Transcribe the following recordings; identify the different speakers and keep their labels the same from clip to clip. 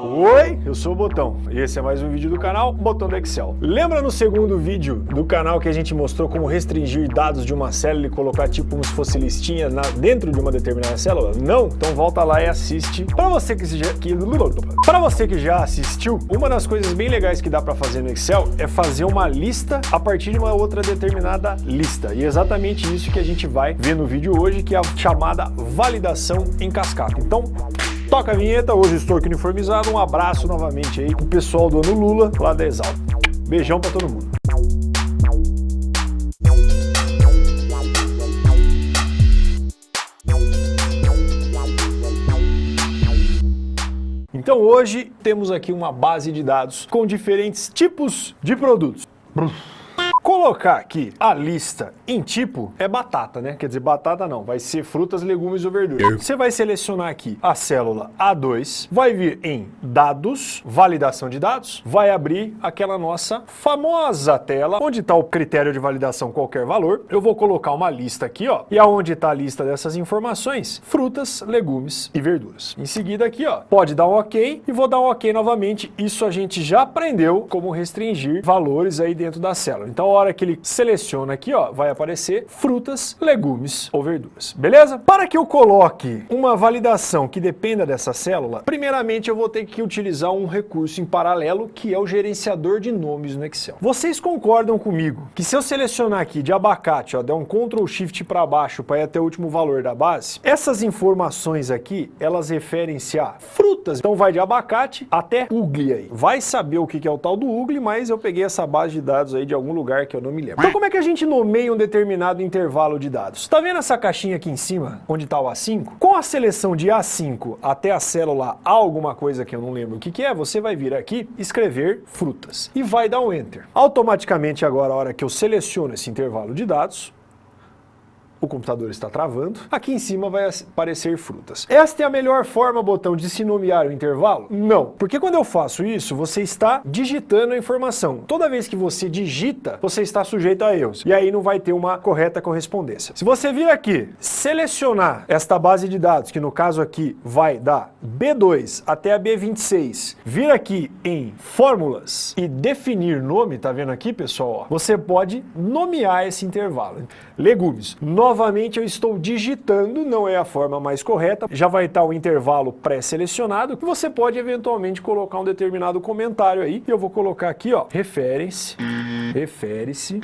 Speaker 1: Oi, eu sou o Botão e esse é mais um vídeo do canal Botão do Excel. Lembra no segundo vídeo do canal que a gente mostrou como restringir dados de uma célula e colocar tipo como se fosse listinha na, dentro de uma determinada célula? Não? Então volta lá e assiste. Para você que já, que, para você que já assistiu, uma das coisas bem legais que dá para fazer no Excel é fazer uma lista a partir de uma outra determinada lista. E é exatamente isso que a gente vai ver no vídeo hoje, que é a chamada validação em cascata. Então, Toca a vinheta, hoje estou aqui uniformizado. Um abraço novamente aí pro pessoal do Ano Lula, lá da Exalc. Beijão pra todo mundo. Então hoje temos aqui uma base de dados com diferentes tipos de produtos. Colocar aqui a lista em tipo é batata, né? Quer dizer, batata não, vai ser frutas, legumes ou verduras. Você vai selecionar aqui a célula A2, vai vir em dados, validação de dados, vai abrir aquela nossa famosa tela, onde está o critério de validação qualquer valor. Eu vou colocar uma lista aqui, ó, e aonde está a lista dessas informações? Frutas, legumes e verduras. Em seguida aqui, ó, pode dar um ok e vou dar um ok novamente. Isso a gente já aprendeu como restringir valores aí dentro da célula. Então, hora que ele seleciona aqui, ó, vai aparecer frutas, legumes ou verduras, beleza? Para que eu coloque uma validação que dependa dessa célula, primeiramente eu vou ter que utilizar um recurso em paralelo, que é o gerenciador de nomes no Excel. Vocês concordam comigo que se eu selecionar aqui de abacate, ó, der um Ctrl Shift para baixo para ir até o último valor da base, essas informações aqui, elas referem-se a frutas. Então vai de abacate até ugly aí. Vai saber o que é o tal do ugly, mas eu peguei essa base de dados aí de algum lugar que eu não me lembro. Então como é que a gente nomeia um determinado intervalo de dados? Tá vendo essa caixinha aqui em cima, onde está o A5? Com a seleção de A5 até a célula A alguma coisa que eu não lembro o que, que é, você vai vir aqui, escrever frutas e vai dar um Enter. Automaticamente agora, a hora que eu seleciono esse intervalo de dados, o computador está travando, aqui em cima vai aparecer frutas. Esta é a melhor forma, botão, de se nomear o intervalo? Não, porque quando eu faço isso, você está digitando a informação. Toda vez que você digita, você está sujeito a erros, e aí não vai ter uma correta correspondência. Se você vir aqui, selecionar esta base de dados, que no caso aqui vai da B2 até a B26, vir aqui em fórmulas e definir nome, tá vendo aqui, pessoal? Você pode nomear esse intervalo. Legumes, Novamente eu estou digitando, não é a forma mais correta, já vai estar o intervalo pré-selecionado, que você pode eventualmente colocar um determinado comentário aí, e eu vou colocar aqui, ó, refere-se, refere-se,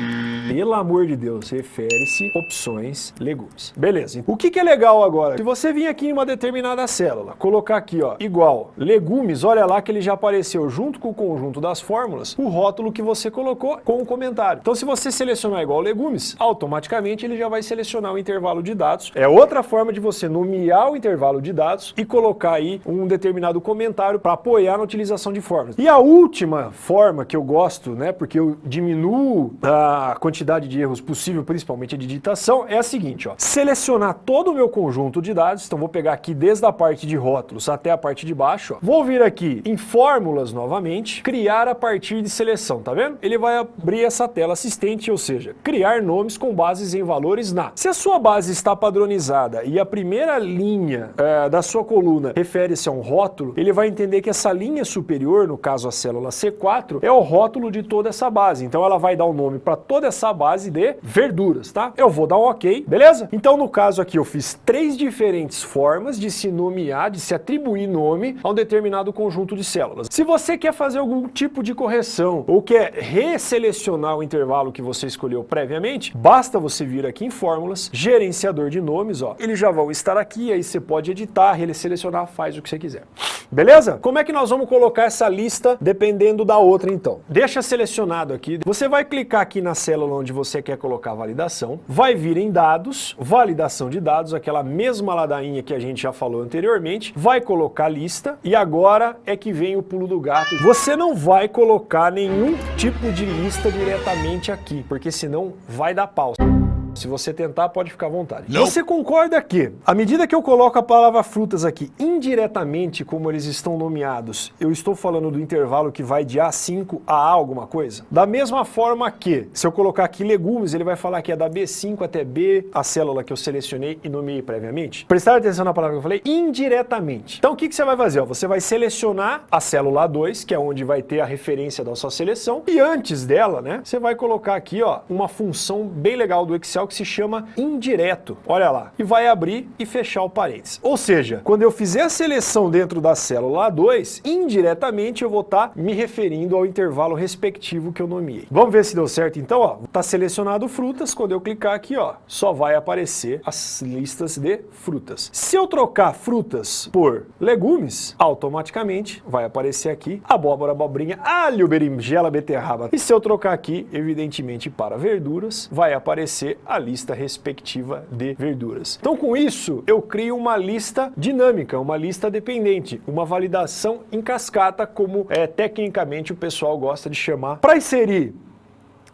Speaker 1: pelo amor de Deus, refere-se, opções, legumes. Beleza, o que, que é legal agora? Se você vir aqui em uma determinada célula, colocar aqui, ó, igual, legumes, olha lá que ele já apareceu junto com o conjunto das fórmulas, o rótulo que você colocou com o comentário. Então se você selecionar igual legumes, automaticamente ele já vai selecionar selecionar o intervalo de dados. É outra forma de você nomear o intervalo de dados e colocar aí um determinado comentário para apoiar na utilização de fórmulas. E a última forma que eu gosto, né, porque eu diminuo a quantidade de erros possível, principalmente de digitação, é a seguinte, ó. Selecionar todo o meu conjunto de dados, então vou pegar aqui desde a parte de rótulos até a parte de baixo, ó. Vou vir aqui em fórmulas novamente, criar a partir de seleção, tá vendo? Ele vai abrir essa tela assistente, ou seja, criar nomes com bases em valores na. Se a sua base está padronizada e a primeira linha é, da sua coluna refere-se a um rótulo, ele vai entender que essa linha superior, no caso a célula C4, é o rótulo de toda essa base. Então ela vai dar o um nome para toda essa base de verduras, tá? Eu vou dar um ok, beleza? Então no caso aqui eu fiz três diferentes formas de se nomear, de se atribuir nome a um determinado conjunto de células. Se você quer fazer algum tipo de correção ou quer resselecionar o intervalo que você escolheu previamente, basta você vir aqui em fórmulas gerenciador de nomes, ó, eles já vão estar aqui, aí você pode editar, selecionar, faz o que você quiser. Beleza? Como é que nós vamos colocar essa lista dependendo da outra então? Deixa selecionado aqui, você vai clicar aqui na célula onde você quer colocar a validação, vai vir em dados, validação de dados, aquela mesma ladainha que a gente já falou anteriormente, vai colocar lista e agora é que vem o pulo do gato. Você não vai colocar nenhum tipo de lista diretamente aqui, porque senão vai dar pausa. Se você tentar, pode ficar à vontade. Não. Você concorda que, à medida que eu coloco a palavra frutas aqui indiretamente, como eles estão nomeados, eu estou falando do intervalo que vai de A5 a A alguma coisa? Da mesma forma que, se eu colocar aqui legumes, ele vai falar que é da B5 até B, a célula que eu selecionei e nomeei previamente. Prestar atenção na palavra que eu falei, indiretamente. Então o que, que você vai fazer? Você vai selecionar a célula A2, que é onde vai ter a referência da sua seleção, e antes dela, né, você vai colocar aqui, ó, uma função bem legal do Excel que se chama indireto. Olha lá. E vai abrir e fechar o parênteses. Ou seja, quando eu fizer a seleção dentro da célula A2, indiretamente eu vou estar tá me referindo ao intervalo respectivo que eu nomeei. Vamos ver se deu certo então, ó. Tá selecionado frutas, quando eu clicar aqui, ó, só vai aparecer as listas de frutas. Se eu trocar frutas por legumes, automaticamente vai aparecer aqui abóbora, abobrinha, alho, berinjela, beterraba. E se eu trocar aqui, evidentemente, para verduras, vai aparecer a lista respectiva de verduras. Então, com isso, eu crio uma lista dinâmica, uma lista dependente, uma validação em cascata, como é, tecnicamente o pessoal gosta de chamar. Para inserir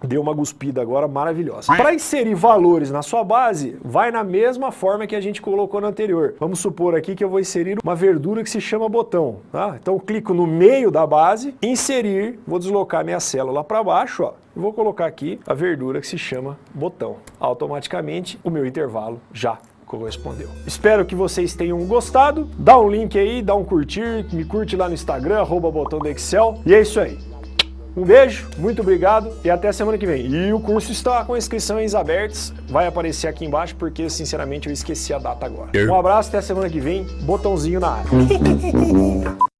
Speaker 1: deu uma guspida agora maravilhosa. Para inserir valores na sua base, vai na mesma forma que a gente colocou no anterior. Vamos supor aqui que eu vou inserir uma verdura que se chama botão. Tá? Então clico no meio da base, inserir, vou deslocar minha célula para baixo, ó, e vou colocar aqui a verdura que se chama botão. Automaticamente o meu intervalo já correspondeu. Espero que vocês tenham gostado. Dá um link aí, dá um curtir, me curte lá no Instagram, arroba botão do Excel. E é isso aí. Um beijo, muito obrigado e até a semana que vem. E o curso está com inscrições abertas, vai aparecer aqui embaixo porque sinceramente eu esqueci a data agora. Um abraço, até a semana que vem, botãozinho na área.